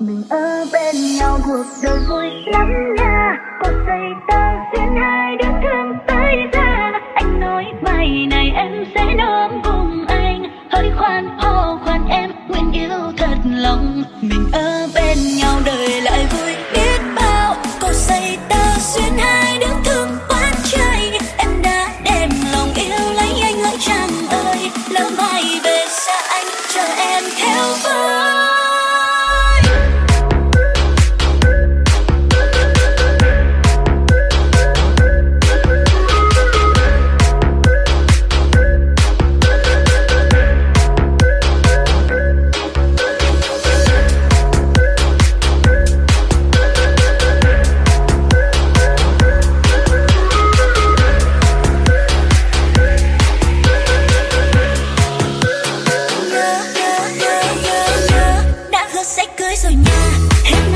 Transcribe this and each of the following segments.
mình ở bên nhau, cuộc đời vui lắm nha. Cuộc dây ta duyên hai đứa. Sẽ cưới rồi nha.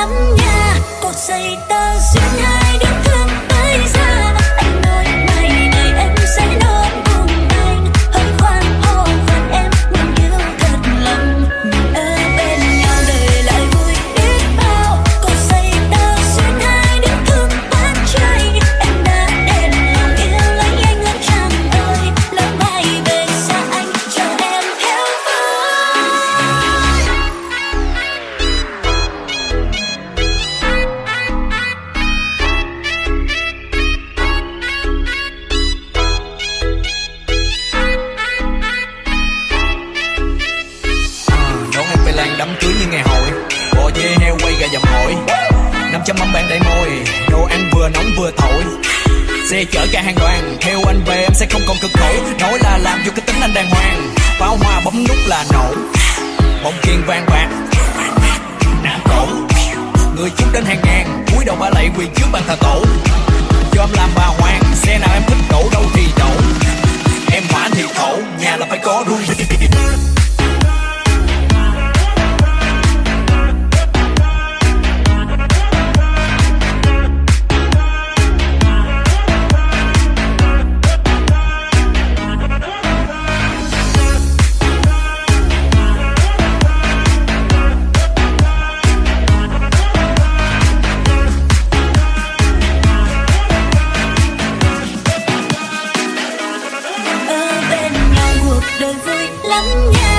Lắm nha. Cột dây tơ duyên hai đứa thương tới ra làm cho mâm bạn đầy môi đồ ăn vừa nóng vừa thổi. Xe chở cả hàng đoàn, theo anh về em sẽ không còn cực khổ. Nói là làm vô cái tính anh đàng hoàng. Pháo hoa bấm nút là nổ. Bóng kiên vàng bạc. Nam cổ. Người chúng đến hàng ngàn, cúi đầu ba lạy quỳ trước bàn thờ tổ. Cho em làm bà hoàng, xe nào em thích đổ đâu thì đổ. Nghe